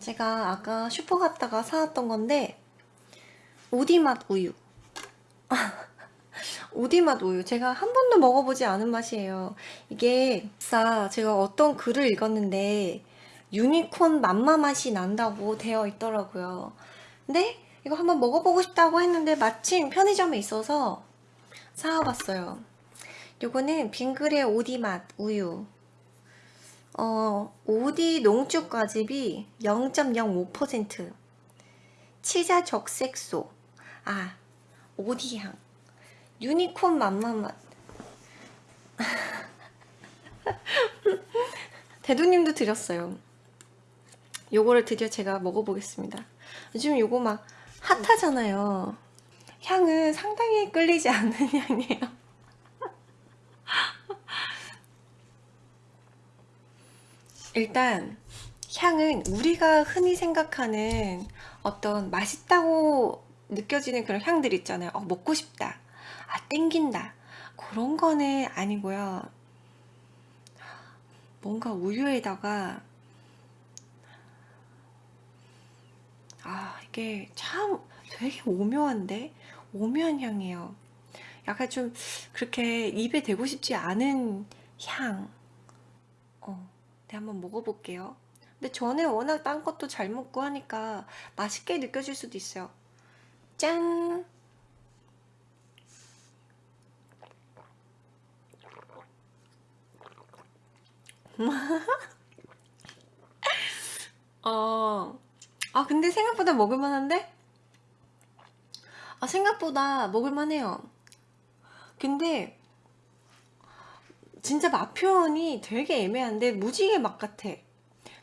제가 아까 슈퍼 갔다가 사왔던 건데 오디맛 우유. 오디맛 우유. 제가 한 번도 먹어보지 않은 맛이에요. 이게 진짜 제가 어떤 글을 읽었는데 유니콘 맘마 맛이 난다고 되어 있더라고요. 근데 이거 한번 먹어보고 싶다고 했는데 마침 편의점에 있어서 사와봤어요. 요거는 빙그레 오디맛 우유 어, 오디 농축 과즙이 0.05% 치자 적색소. 아 오디향. 유니콘 맘마맛 대두님도 드렸어요. 요거를 드디어 제가 먹어보겠습니다. 요즘 요거 막 핫하잖아요. 향은 상당히 끌리지 않는 향이에요 일단 향은 우리가 흔히 생각하는 어떤 맛있다고 느껴지는 그런 향들 있잖아요. 어, 먹고 싶다. 아 땡긴다. 그런 거는 아니고요. 뭔가 우유에다가 아 이게 참 되게 오묘한데? 오묘한 향이에요. 약간 좀 그렇게 입에 대고 싶지 않은 향. 어. 네, 한번 먹어볼게요. 근데 저는 워낙 딴 것도 잘 먹고 하니까 맛있게 느껴질 수도 있어요. 짠! 어, 아 근데 생각보다 먹을만한데? 아 생각보다 먹을만해요. 근데 진짜 맛 표현이 되게 애매한데 무지개 맛 같아.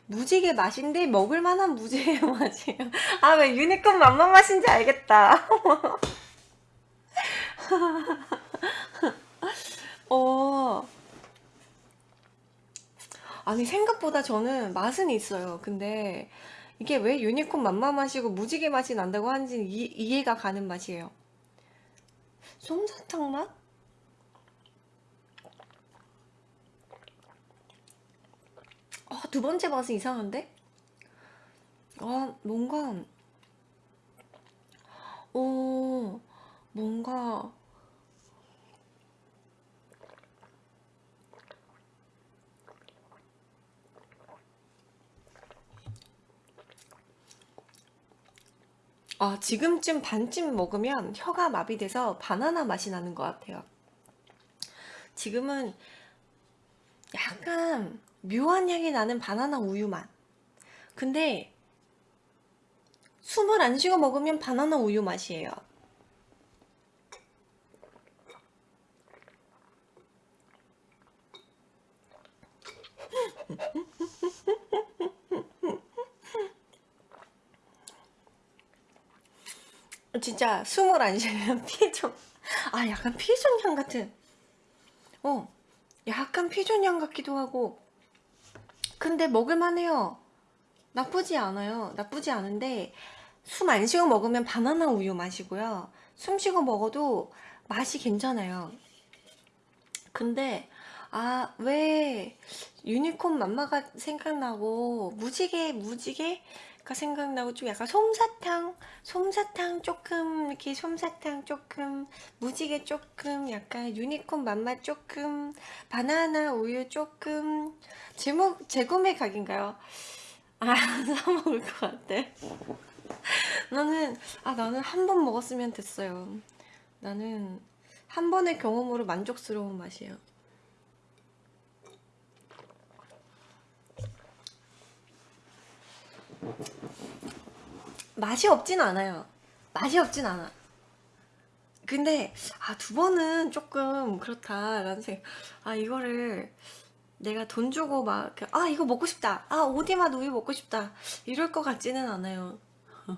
무지개 맛인데 먹을만한 무지개 맛이에요. 아 왜 유니콘 맘마 맛인지 알겠다. 어. 아니 생각보다 저는 맛은 있어요. 근데 이게 왜 유니콘 맘마 맛이고 무지개 맛이 난다고 하는지 이, 이해가 가는 맛이에요. 솜사탕 맛? 두 번째 맛은 이상한데? 아, 뭔가, 오, 뭔가, 아, 지금쯤 반쯤 먹으면 혀가 마비돼서 바나나 맛이 나는 것 같아요. 지금은 약간 묘한 향이 나는 바나나 우유 맛. 근데 숨을 안 쉬고 먹으면 바나나 우유 맛이에요. 진짜 숨을 안 쉬면 피존 아 약간 피존 향 같은. 어 약간 피존 향 같기도 하고. 근데 먹을만해요. 나쁘지 않아요. 나쁘지 않은데 숨 안 쉬고 먹으면 바나나 우유 맛이고요. 숨 쉬고 먹어도 맛이 괜찮아요. 근데 아 왜 유니콘 맘마가 생각나고 무지개 무지개 가 생각나고 좀 약간 솜사탕 솜사탕 조금 이렇게 솜사탕 조금 무지개 조금 약간 유니콘 맛맛 조금 바나나 우유 조금. 제목 재구매 각인가요? 아 사먹을 것 같아. 나는 아 나는 한 번 먹었으면 됐어요. 나는 한 번의 경험으로 만족스러운 맛이에요 맛이 없진 않아요. 맛이 없진 않아. 근데 아 두 번은 조금 그렇다 라는 생각 아 이거를 내가 돈 주고 막 아 이거 먹고 싶다. 아 오디맛 우유 먹고 싶다. 이럴 것 같지는 않아요.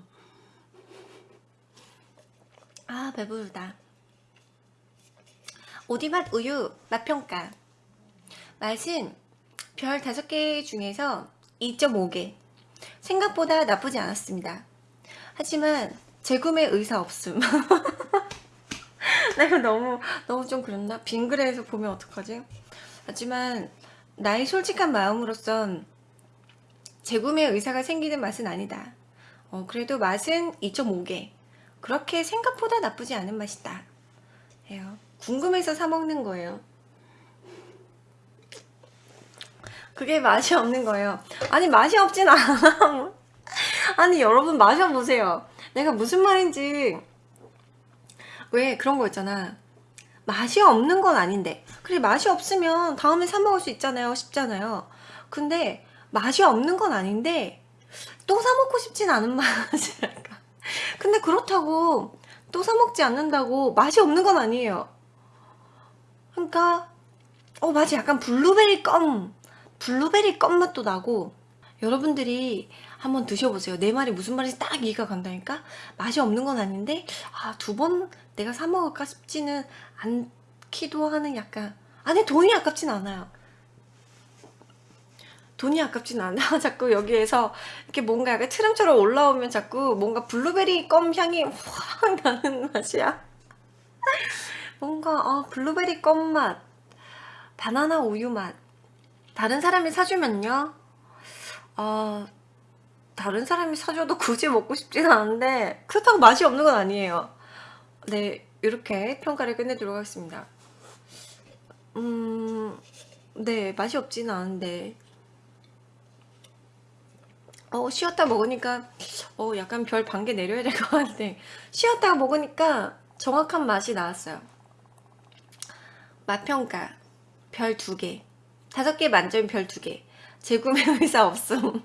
아 배부르다. 오디맛 우유 맛평가. 맛은 별 5개 중에서 2.5개. 생각보다 나쁘지 않았습니다 하지만 재구매 의사 없음 내가 너무 너무 좀 그랬나? 빙그레에서 보면 어떡하지? 하지만 나의 솔직한 마음으로선 재구매 의사가 생기는 맛은 아니다. 어, 그래도 맛은 2.5개. 그렇게 생각보다 나쁘지 않은 맛이다. 해요. 궁금해서 사 먹는 거예요. 그게 맛이 없는 거예요. 아니 맛이 없진 않아. 아니 여러분 마셔보세요. 내가 무슨 말인지 왜 그런 거 있잖아. 맛이 없는 건 아닌데 그래 맛이 없으면 다음에 사 먹을 수 있잖아요. 쉽잖아요. 근데 맛이 없는 건 아닌데 또 사 먹고 싶진 않은 맛이랄까. 근데 그렇다고 또 사 먹지 않는다고 맛이 없는 건 아니에요. 그러니까 어 맛이 약간 블루베리 껌 블루베리 껌 맛도 나고 여러분들이 한번 드셔보세요. 내 말이 무슨 말인지 딱 이해가 간다니까? 맛이 없는 건 아닌데 아 두 번 내가 사 먹을까 싶지는 않기도 하는 약간 아니 돈이 아깝진 않아요. 돈이 아깝진 않아. 자꾸 여기에서 이렇게 뭔가 약간 트름처럼 올라오면 자꾸 뭔가 블루베리 껌 향이 확 나는 맛이야. 뭔가 어, 블루베리 껌 맛 바나나 우유 맛. 다른 사람이 사주면요. 어, 다른 사람이 사줘도 굳이 먹고 싶진 않은데 그렇다고 맛이 없는 건 아니에요. 네 이렇게 평가를 끝내도록 하겠습니다. 음... 네 맛이 없지는 않은데. 어 쉬었다 먹으니까 어 약간 별 반 개 내려야 될 것 같은데. 쉬었다가 먹으니까 정확한 맛이 나왔어요. 맛평가 별 두개. 다섯 개 만점 별 두개. 재구매 의사 없음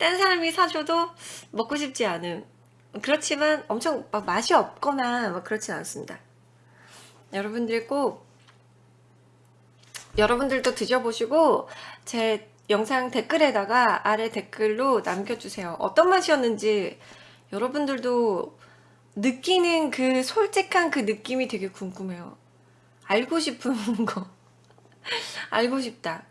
딴 사람이 사줘도 먹고 싶지 않음 그렇지만 엄청 막 맛이 없거나 막 그렇진 않습니다. 여러분들 꼭 여러분들도 드셔보시고 제 영상 댓글에다가 아래 댓글로 남겨주세요. 어떤 맛이었는지 여러분들도 느끼는 그 솔직한 그 느낌이 되게 궁금해요. 알고 싶은 거. 알고 싶다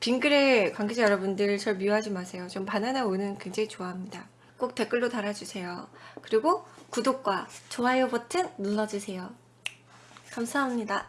빙그레 관계자 여러분들 절 미워하지 마세요. 전 바나나 우유는 굉장히 좋아합니다. 꼭 댓글로 달아주세요. 그리고 구독과 좋아요 버튼 눌러주세요. 감사합니다